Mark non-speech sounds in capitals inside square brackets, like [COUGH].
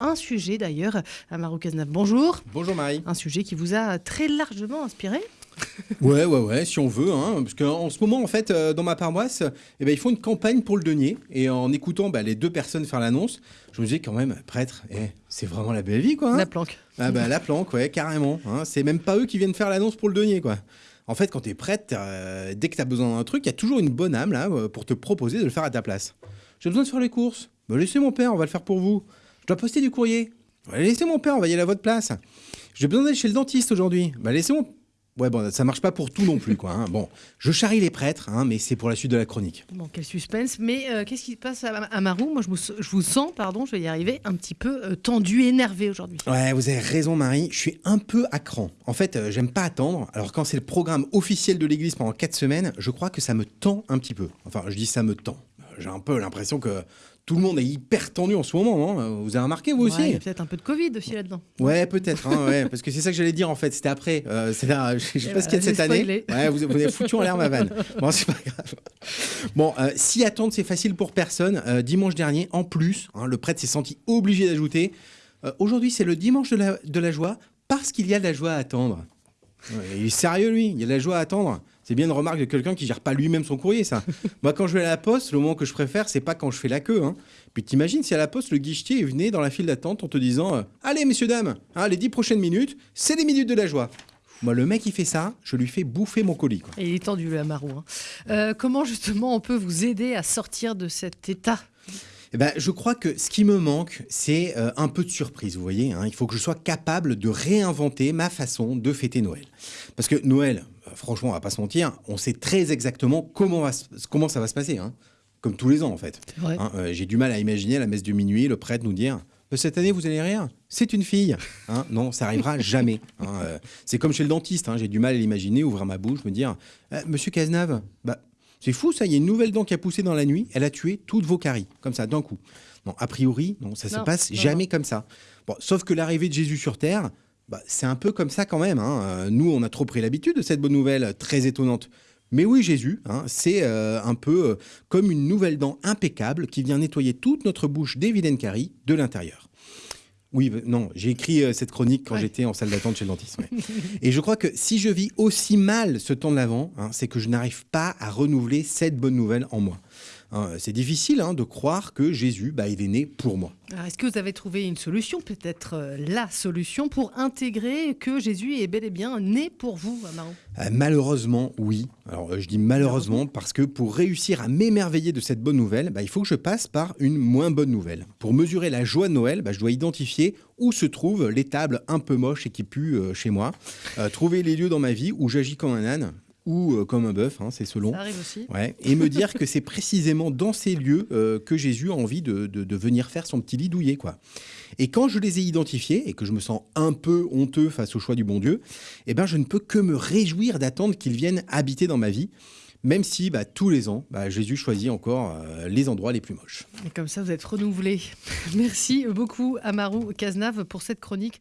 un sujet d'ailleurs. Amaru Cazenave, bonjour. Bonjour Marie. Un sujet qui vous a très largement inspiré. Ouais, ouais, ouais, si on veut. Hein, parce qu'en ce moment, en fait, euh, dans ma paroisse, eh ben, ils font une campagne pour le denier. Et en écoutant bah, les deux personnes faire l'annonce, je me disais quand même, prêtre, eh, c'est vraiment la belle vie, quoi. hein. La planque. Ah bah, la planque, ouais, carrément. hein. C'est même pas eux qui viennent faire l'annonce pour le denier, quoi. En fait, quand t'es prêtre, euh, dès que t'as besoin d'un truc, il y a toujours une bonne âme là euh, pour te proposer de le faire à ta place. J'ai besoin de faire les courses. Bah, laissez mon père, on va le faire pour vous. Je dois poster du courrier. Laissez mon père, on va y aller à votre place. J'ai besoin d'aller chez le dentiste aujourd'hui. Bah, laissez mon. Ouais, bon, ça marche pas pour tout non plus, quoi. hein. Bon, je charrie les prêtres, hein, mais c'est pour la suite de la chronique. Bon, quel suspense. Mais euh, qu'est-ce qui se passe à Moi, je, me s- je vous sens, pardon, je vais y arriver, un petit peu euh, tendu, énervé aujourd'hui. Ouais, vous avez raison, Marie. Je suis un peu à cran. En fait, euh, j'aime pas attendre. Alors, quand c'est le programme officiel de l'Église pendant 4 semaines, je crois que ça me tend un petit peu. Enfin, je dis ça me tend. J'ai un peu l'impression que tout le monde est hyper tendu en ce moment. hein. Vous avez remarqué, vous Ouais, aussi il y a peut-être un peu de Covid aussi là-dedans. Ouais, peut-être, hein, ouais, parce que c'est ça que j'allais dire en fait. C'était après. Euh, c'est là, je je sais pas ce qu'il y a de cette année. Ouais, vous, vous avez foutu en l'air ma vanne. [LAUGHS] Bon, c'est pas grave. Bon, euh, si attendre c'est facile pour personne, euh, dimanche dernier, en plus, hein, le prêtre s'est senti obligé d'ajouter. euh, Aujourd'hui, c'est le dimanche de la, de la joie parce qu'il y a de la joie à attendre. Il est sérieux lui, il y a de la joie à attendre. C'est bien une remarque de quelqu'un qui gère pas lui-même son courrier, ça. [LAUGHS] Moi, quand je vais à la poste, le moment que je préfère, c'est pas quand je fais la queue. Hein. Puis t'imagines si à la poste, le guichetier venait dans la file d'attente en te disant euh, Allez, messieurs, dames, hein, les dix prochaines minutes, c'est les minutes de la joie. Moi, le mec, il fait ça, je lui fais bouffer mon colis. Quoi. Et il est tendu, le Amaru. hein. Euh, comment justement on peut vous aider à sortir de cet état? Eh ben, je crois que ce qui me manque, c'est euh, un peu de surprise, vous voyez. hein. Il faut que je sois capable de réinventer ma façon de fêter Noël. Parce que Noël, franchement, on va pas se mentir, on sait très exactement comment, va se- comment ça va se passer. hein. Comme tous les ans, en fait. Hein, euh, J'ai du mal à imaginer à la messe de minuit le prêtre nous dire Euh, Cette année, vous allez rire? C'est une fille. Hein, non, ça arrivera [LAUGHS] jamais. hein, euh, c'est comme chez le dentiste. hein, J'ai du mal à l'imaginer, ouvrir ma bouche, me dire Euh, Monsieur Cazenave, bah, c'est fou ça, il y a une nouvelle dent qui a poussé dans la nuit, elle a tué toutes vos caries, comme ça, d'un coup. Non, a priori, non, ça se Non, passe non, jamais comme ça. Bon, sauf que l'arrivée de Jésus sur Terre, bah, c'est un peu comme ça quand même. hein. Euh, Nous, on a trop pris l'habitude de cette bonne nouvelle euh, très étonnante. Mais oui, Jésus, hein, c'est euh, un peu euh, comme une nouvelle dent impeccable qui vient nettoyer toute notre bouche des vilaines caries de l'intérieur. Oui, non, j'ai écrit euh, cette chronique quand Ouais. j'étais en salle d'attente chez le dentiste. ouais. [LAUGHS] Et je crois que si je vis aussi mal ce temps de l'avant, hein, c'est que je n'arrive pas à renouveler cette bonne nouvelle en moi. Hein, c'est difficile hein, de croire que Jésus, bah, il est né pour moi. Est-ce que vous avez trouvé une solution, peut-être euh, la solution, pour intégrer que Jésus est bel et bien né pour vous, Amaru Euh, malheureusement, oui. Alors, euh, je dis malheureusement parce que pour réussir à m'émerveiller de cette bonne nouvelle, bah, il faut que je passe par une moins bonne nouvelle. Pour mesurer la joie de Noël, bah, je dois identifier où se trouvent les tables un peu moches et qui puent euh, chez moi, Euh, trouver les lieux dans ma vie où j'agis comme un âne ou euh, comme un bœuf, hein, c'est selon. Ça arrive aussi. Ouais, et me dire que [LAUGHS] c'est précisément dans ces lieux euh, que Jésus a envie de, de- de venir faire son petit lit douillet, quoi. Et quand je les ai identifiés et que je me sens un peu honteux face au choix du bon Dieu, eh ben je ne peux que me réjouir d'attendre qu'il vienne habiter dans ma vie, même si bah, tous les ans, bah, Jésus choisit encore euh, les endroits les plus moches. Et comme ça, vous êtes renouvelé. [LAUGHS] Merci beaucoup, Amaru Cazenave, pour cette chronique.